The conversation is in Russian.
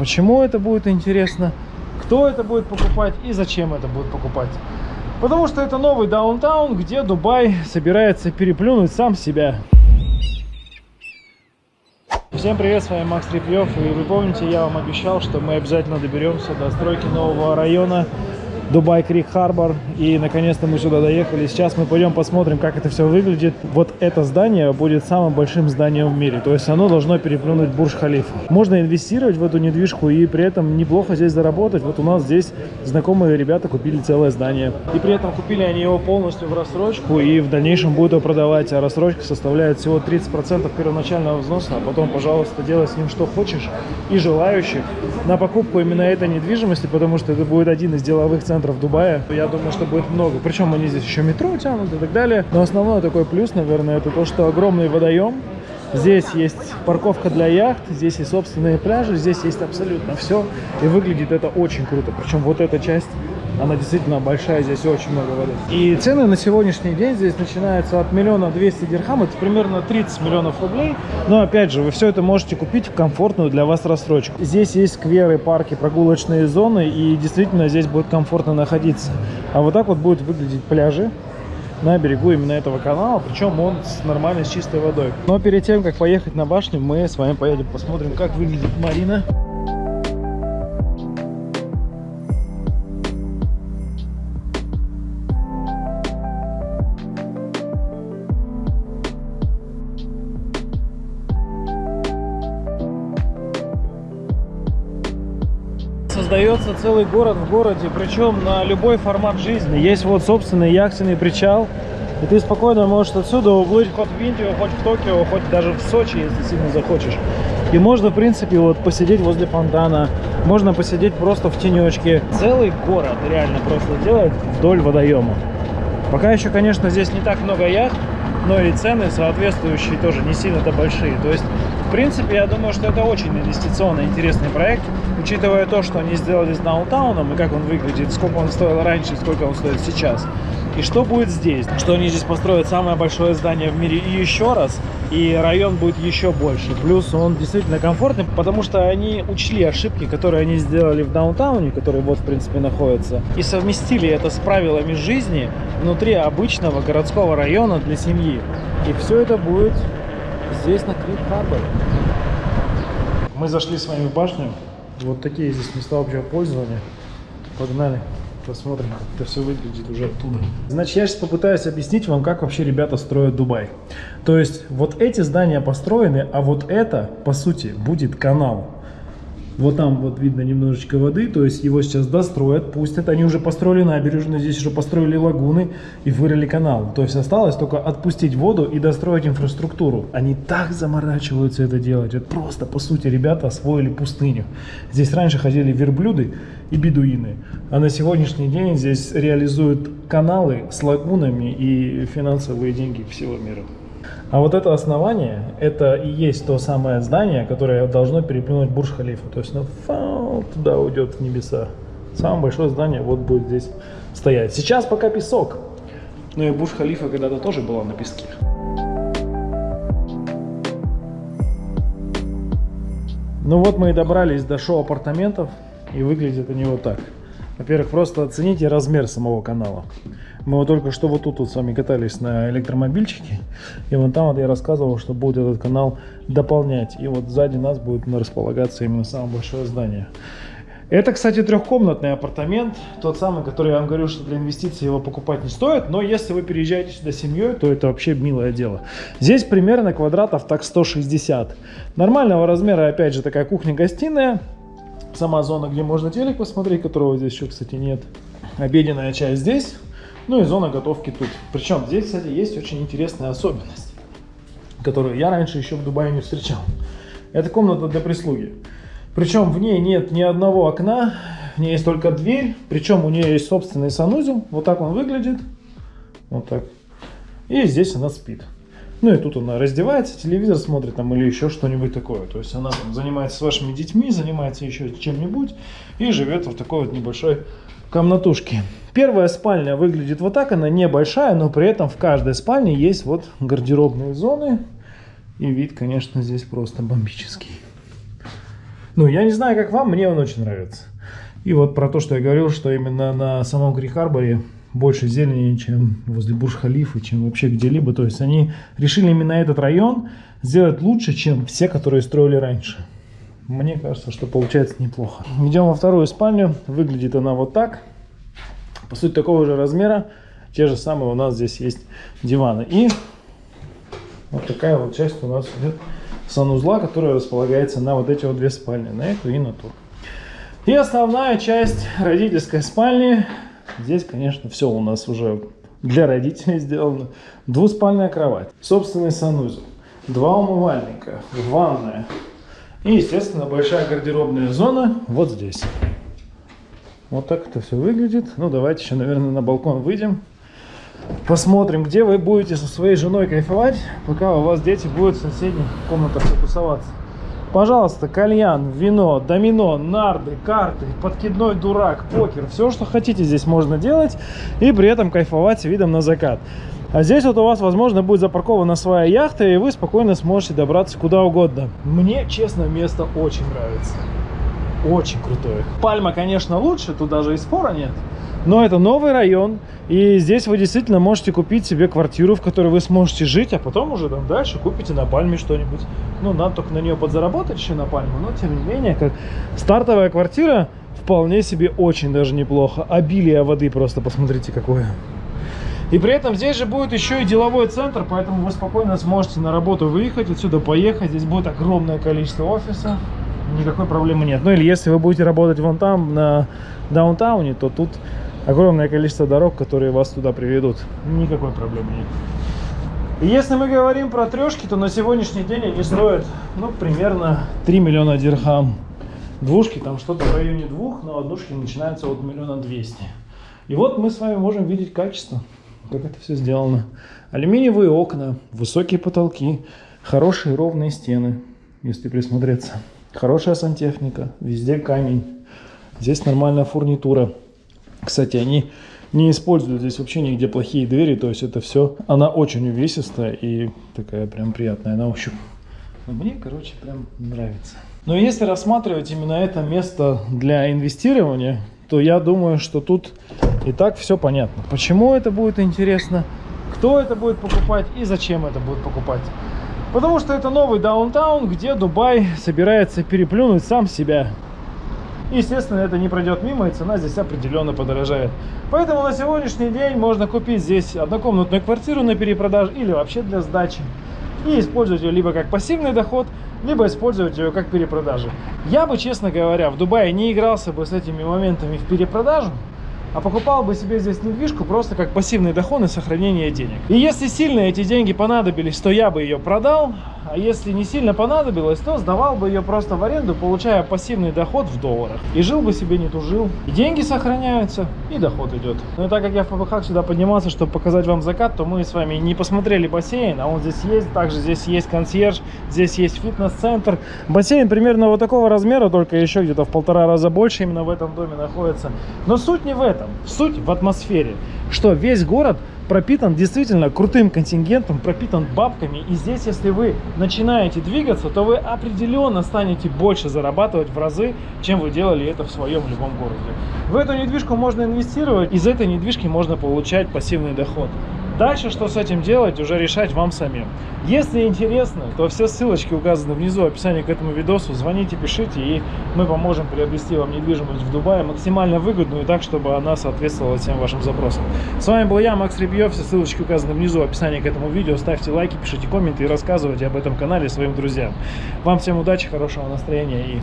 почему это будет интересно, кто это будет покупать и зачем это будет покупать. Потому что это новый даунтаун, где Дубай собирается переплюнуть сам себя. Всем привет, с вами Макс Репьев. И вы помните, я вам обещал, что мы обязательно доберемся до стройки нового района Дубай Крик Харбор. И наконец-то мы сюда доехали. Сейчас мы пойдем посмотрим, как это все выглядит. Вот это здание будет самым большим зданием в мире. То есть оно должно переплюнуть Бурж Халифа. Можно инвестировать в эту недвижку и при этом неплохо здесь заработать. Вот у нас здесь знакомые ребята купили целое здание. И при этом купили они его полностью в рассрочку и в дальнейшем будут его продавать. А рассрочка составляет всего 30% первоначального взноса. А потом, пожалуйста, делай с ним что хочешь. И желающих на покупку именно этой недвижимости, потому что это будет один из деловых центров центров Дубая, я думаю, что будет много. Причем они здесь еще метро тянут и так далее. Но основной такой плюс, наверное, это то, что огромный водоем. Здесь есть парковка для яхт, здесь есть собственные пляжи, здесь есть абсолютно все. И выглядит это очень круто. Причем вот эта часть она действительно большая, здесь очень много воды. И цены на сегодняшний день здесь начинаются от миллиона двести дирхам, это примерно 30 миллионов рублей. Но опять же, вы все это можете купить в комфортную для вас рассрочку. Здесь есть скверы, парки, прогулочные зоны, и действительно здесь будет комфортно находиться. А вот так вот будут выглядеть пляжи на берегу именно этого канала, причем он с нормальной, с чистой водой. Но перед тем, как поехать на башню, мы с вами поедем посмотрим, как выглядит марина. Создается целый город в городе, причем на любой формат жизни. Есть вот собственный яхтенный причал, и ты спокойно можешь отсюда уплыть хоть в Индию, хоть в Токио, хоть даже в Сочи, если сильно захочешь. И можно, в принципе, вот посидеть возле фонтана, можно посидеть просто в тенечке. Целый город реально просто делать вдоль водоема. Пока еще, конечно, здесь не так много яхт, но и цены соответствующие тоже не сильно-то большие. То есть в принципе, я думаю, что это очень инвестиционно интересный проект, учитывая то, что они сделали с даунтауном и как он выглядит, сколько он стоил раньше, сколько он стоит сейчас. И что будет здесь? Что они здесь построят самое большое здание в мире и еще раз, и район будет еще больше. Плюс он действительно комфортный, потому что они учли ошибки, которые они сделали в даунтауне, который вот в принципе находится, и совместили это с правилами жизни внутри обычного городского района для семьи. И все это будет здесь на Крик Харбор. Мы зашли с вами в башню. Вот такие здесь места общего пользования. Погнали, посмотрим, как это все выглядит уже оттуда. Значит, я сейчас попытаюсь объяснить вам, как вообще ребята строят Дубай. То есть, вот эти здания построены, а вот это, по сути, будет канал. Вот там вот видно немножечко воды, то есть его сейчас достроят, пустят. Они уже построили набережную, здесь уже построили лагуны и вырыли канал. То есть осталось только отпустить воду и достроить инфраструктуру. Они так заморачиваются это делать. Это просто, по сути, ребята освоили пустыню. Здесь раньше ходили верблюды и бедуины. А на сегодняшний день здесь реализуют каналы с лагунами и финансовые деньги всего мира. А вот это основание, это и есть то самое здание, которое должно переплюнуть Бурж-Халифа. То есть, ну, фау, туда уйдет в небеса. Самое большое здание вот будет здесь стоять. Сейчас пока песок. Ну и Бурж-Халифа когда-то тоже была на песке. Ну вот мы и добрались до шоу апартаментов. И выглядят они вот так. Во-первых, просто оцените размер самого канала. Мы вот только что вот тут вот с вами катались на электромобильчике. И вон там вот я рассказывал, что будет этот канал дополнять. И вот сзади нас будет располагаться именно самое большое здание. Это, кстати, трехкомнатный апартамент, тот самый, который я вам говорю, что для инвестиций его покупать не стоит, но если вы переезжаете сюда семьей, то это вообще милое дело. Здесь примерно квадратов так 160. Нормального размера, опять же, такая кухня-гостиная, сама зона, где можно телек посмотреть, которого здесь еще, кстати, нет. Обеденная часть здесь, ну и зона готовки тут. Причем здесь, кстати, есть очень интересная особенность, которую я раньше еще в Дубае не встречал. Это комната для прислуги. Причем в ней нет ни одного окна, в ней есть только дверь, причем у нее есть собственный санузел. Вот так он выглядит. Вот так. И здесь она спит. Ну и тут она раздевается, телевизор смотрит там или еще что-нибудь такое. То есть она там занимается с вашими детьми, занимается еще чем-нибудь и живет в такой вот небольшой комнатушке. Первая спальня выглядит вот так, она небольшая, но при этом в каждой спальне есть вот гардеробные зоны. И вид, конечно, здесь просто бомбический. Ну, я не знаю, как вам, мне он очень нравится. И вот про то, что я говорил, что именно на самом Крик-Харборе больше зелени, чем возле Бурж-Халифа, чем вообще где-либо. То есть они решили именно этот район сделать лучше, чем все, которые строили раньше. Мне кажется, что получается неплохо. Идем во вторую спальню. Выглядит она вот так. По сути, такого же размера. Те же самые у нас здесь есть диваны. И вот такая вот часть у нас идет санузла, которая располагается на вот эти вот две спальни. На эту и на ту. И основная часть родительской спальни. Здесь, конечно, все у нас уже для родителей сделано. Двуспальная кровать, собственный санузел, два умывальника, ванная, и, естественно, большая гардеробная зона вот здесь. Вот так это все выглядит. Ну, давайте еще, наверное, на балкон выйдем. Посмотрим, где вы будете со своей женой кайфовать, пока у вас дети будут в соседних комнатах тусоваться. Пожалуйста, кальян, вино, домино, нарды, карты, подкидной дурак, покер. Все, что хотите здесь можно делать и при этом кайфовать видом на закат. А здесь вот у вас, возможно, будет запаркована своя яхта, и вы спокойно сможете добраться куда угодно. Мне, честно, место очень нравится. Очень крутое. Пальма, конечно, лучше, тут даже и спора нет. Но это новый район, и здесь вы действительно можете купить себе квартиру, в которой вы сможете жить, а потом уже там дальше купите на Пальме что-нибудь. Ну, надо только на нее подзаработать еще на Пальму, но тем не менее, как стартовая квартира вполне себе очень даже неплохо. Обилие воды просто посмотрите какое. И при этом здесь же будет еще и деловой центр, поэтому вы спокойно сможете на работу выехать, отсюда поехать. Здесь будет огромное количество офисов, никакой проблемы нет. Ну или если вы будете работать вон там, на даунтауне, то тут огромное количество дорог, которые вас туда приведут. Никакой проблемы нет. И если мы говорим про трешки, то на сегодняшний день они стоят, ну, примерно 3 миллиона дирхам. Двушки там что-то в районе двух, но однушки начинаются от миллиона двести. И вот мы с вами можем видеть качество как это все сделано. Алюминиевые окна, высокие потолки, хорошие ровные стены, если присмотреться. Хорошая сантехника, везде камень. Здесь нормальная фурнитура. Кстати, они не используют здесь вообще нигде плохие двери, то есть это все, она очень увесистая и такая прям приятная на ощупь. Но мне, короче, прям нравится. Но если рассматривать именно это место для инвестирования, то я думаю, что тут и так все понятно. Почему это будет интересно, кто это будет покупать и зачем это будет покупать. Потому что это новый даунтаун, где Дубай собирается переплюнуть сам себя. Естественно, это не пройдет мимо, и цена здесь определенно подорожает. Поэтому на сегодняшний день можно купить здесь однокомнатную квартиру на перепродаже или вообще для сдачи. И использовать ее либо как пассивный доход, либо использовать ее как перепродажи. Я бы, честно говоря, в Дубае не игрался бы с этими моментами в перепродажу, а покупал бы себе здесь недвижку просто как пассивный доход и сохранение денег. И если сильно эти деньги понадобились, то я бы ее продал, а если не сильно понадобилось, то сдавал бы ее просто в аренду, получая пассивный доход в долларах. И жил бы себе, не тужил. И деньги сохраняются, и доход идет. Но и так как я в ПВХ сюда поднимался, чтобы показать вам закат, то мы с вами не посмотрели бассейн, а он здесь есть. Также здесь есть консьерж, здесь есть фитнес-центр. Бассейн примерно вот такого размера, только еще где-то в полтора раза больше именно в этом доме находится. Но суть не в этом. Суть в атмосфере. Что весь город пропитан действительно крутым контингентом, пропитан бабками. И здесь, если вы начинаете двигаться, то вы определенно станете больше зарабатывать в разы, чем вы делали это в своем любом городе. В эту недвижку можно инвестировать, из этой недвижки можно получать пассивный доход. Дальше, что с этим делать, уже решать вам самим. Если интересно, то все ссылочки указаны внизу в описании к этому видосу. Звоните, пишите, и мы поможем приобрести вам недвижимость в Дубае максимально выгодную, так, чтобы она соответствовала всем вашим запросам. С вами был я, Макс Ребьев. Все ссылочки указаны внизу в описании к этому видео. Ставьте лайки, пишите комменты и рассказывайте об этом канале своим друзьям. Вам всем удачи, хорошего настроения и.